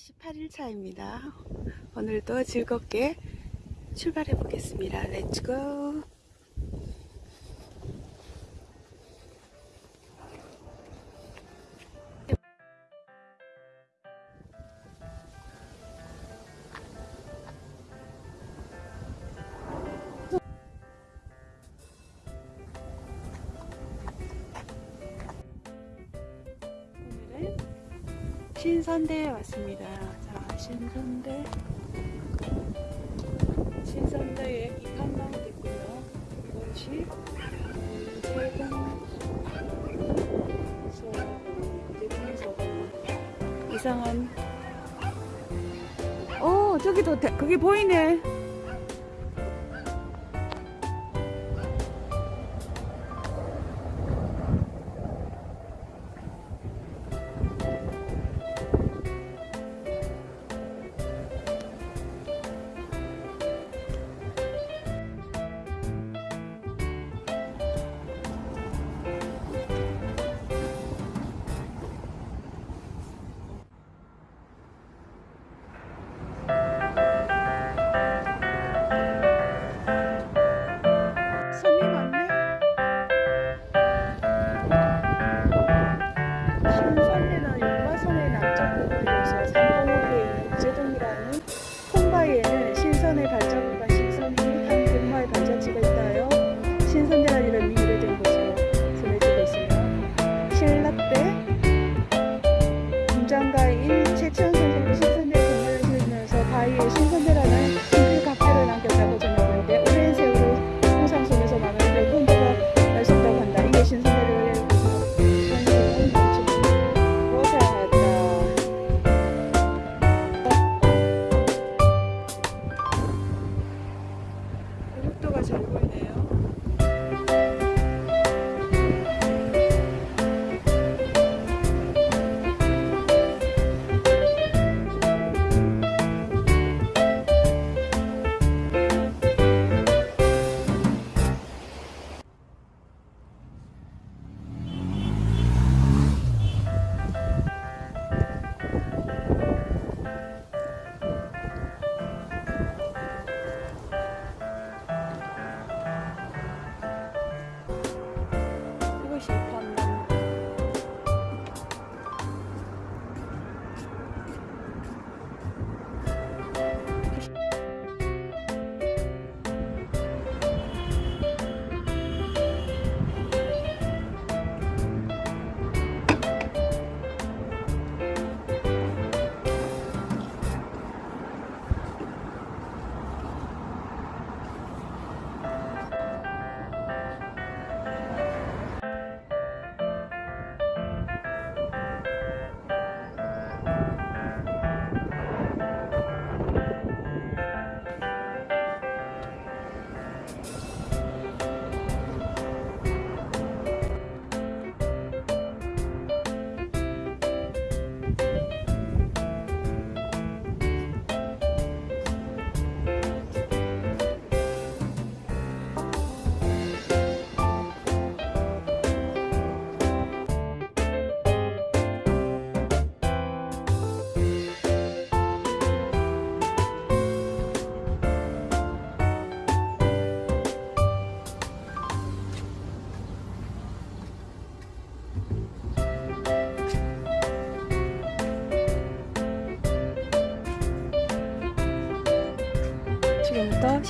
8일 차입니다. 오늘도 즐겁게 출발해 보겠습니다. 렛츠고! 신선대에 왔습니다. 자, 신선대. 신선대에 이판나무도 있고요. 이것이 제공소, 제공소. 이상한. 오, 저기도, 대- 그게 보이네.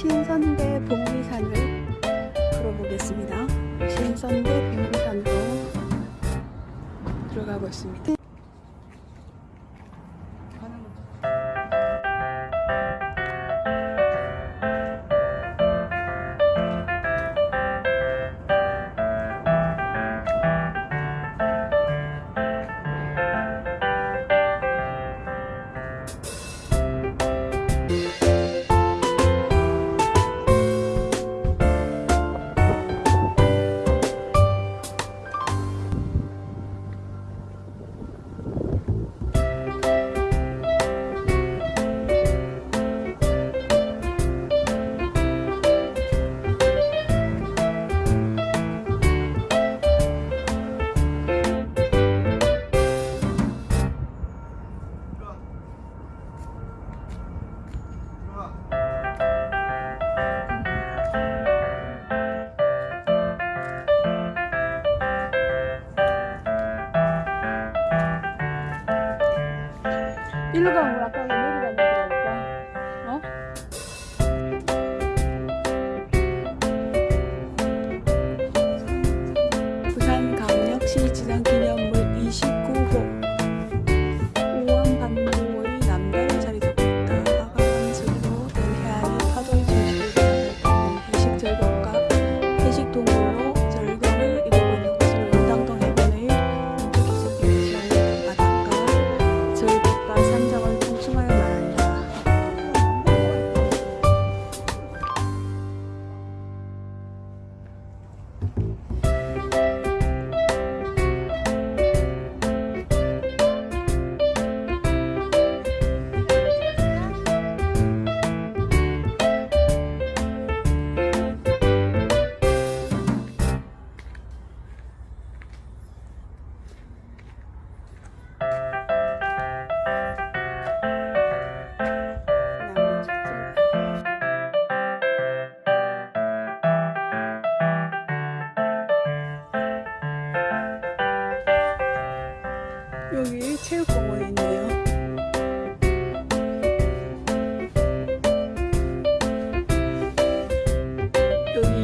신선대 복리산을 걸어보겠습니다. 신선대 복리산으로 들어가고 있습니다. 내리라는 거니까.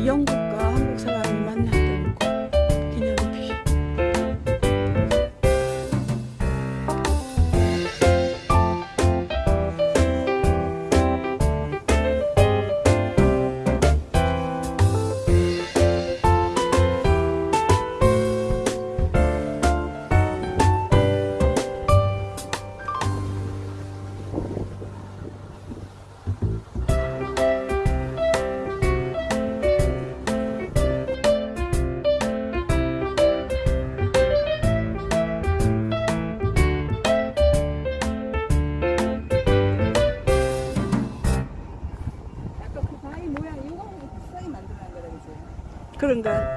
한국 그런가?